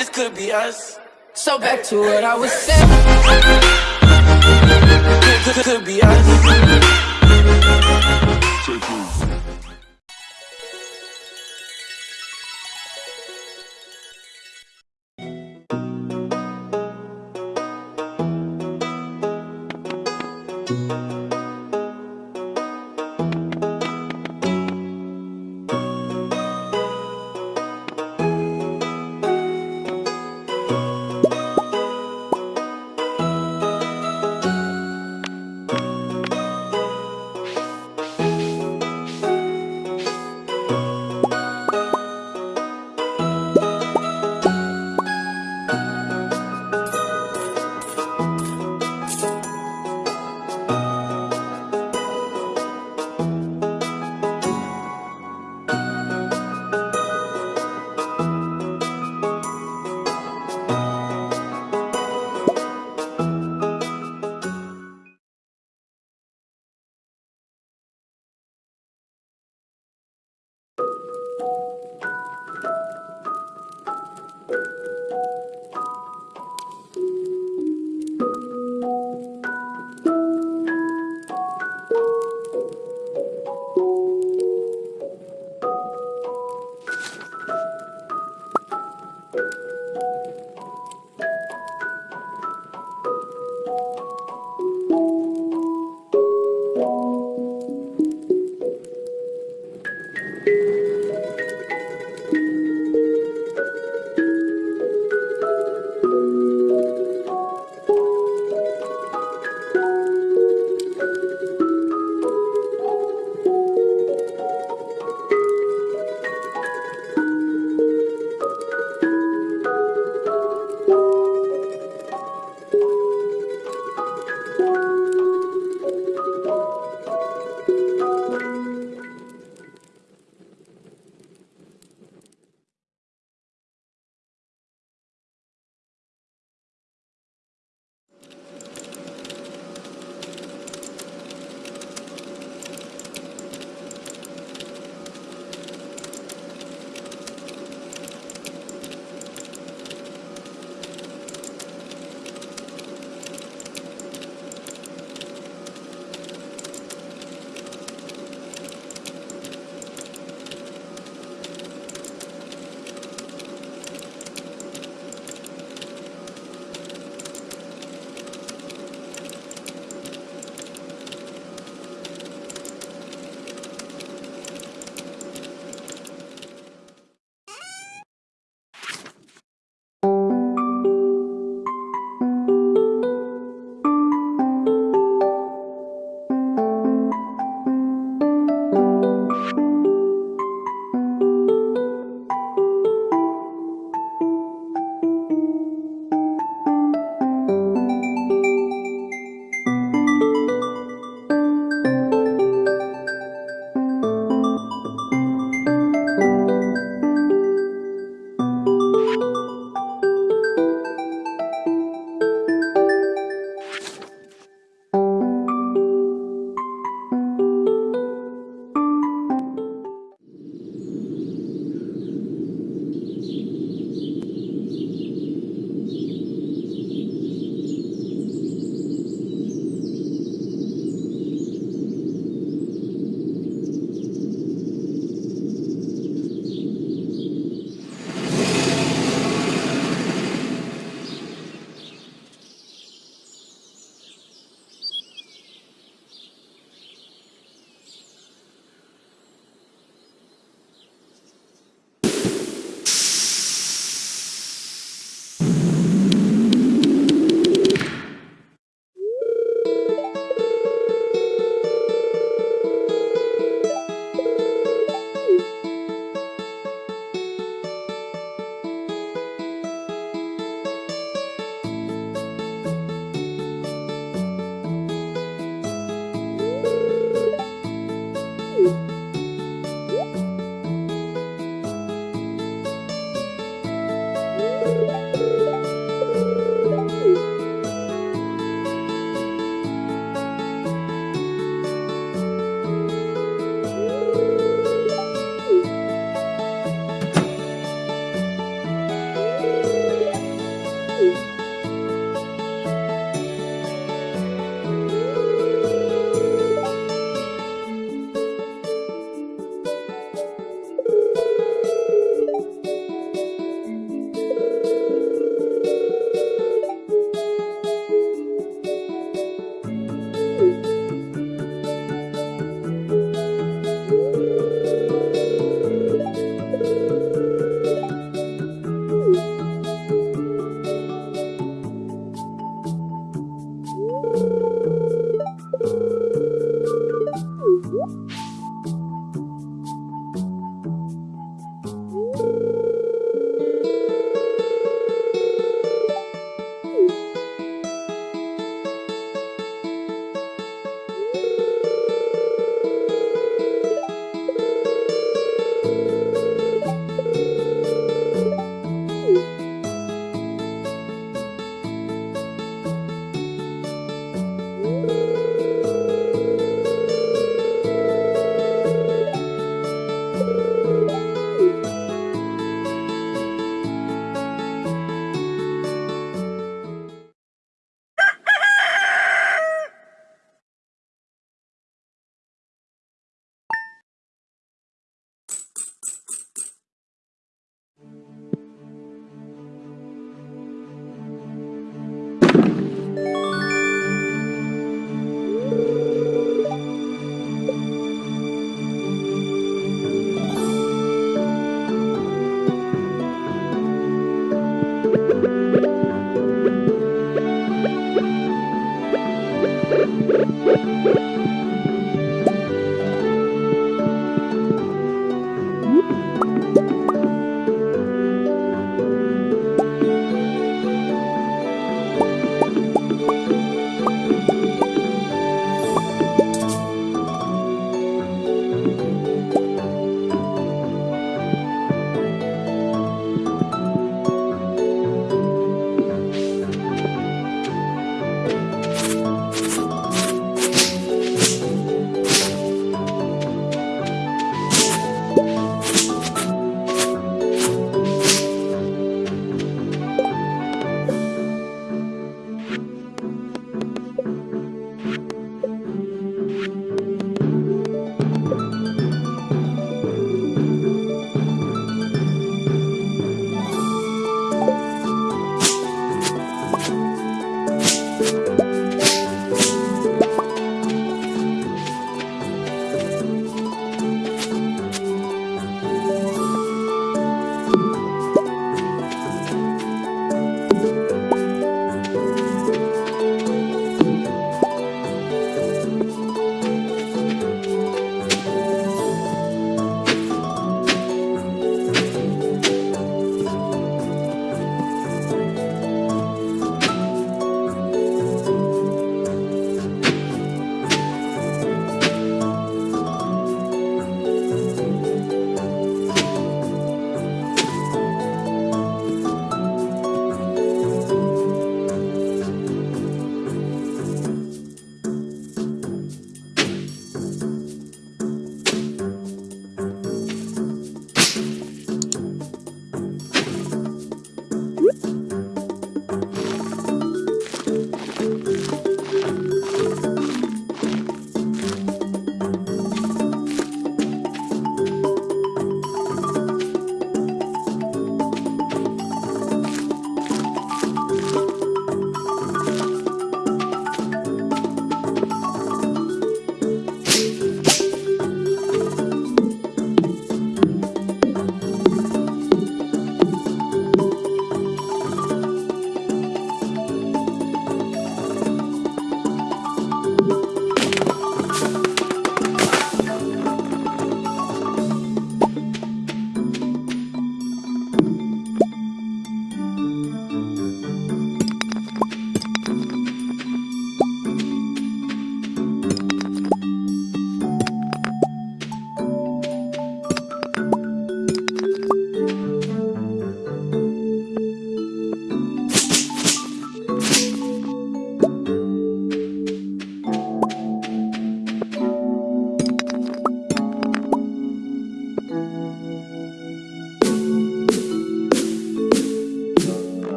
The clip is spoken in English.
this could be us. So back to what I was saying. Could, could, could be us.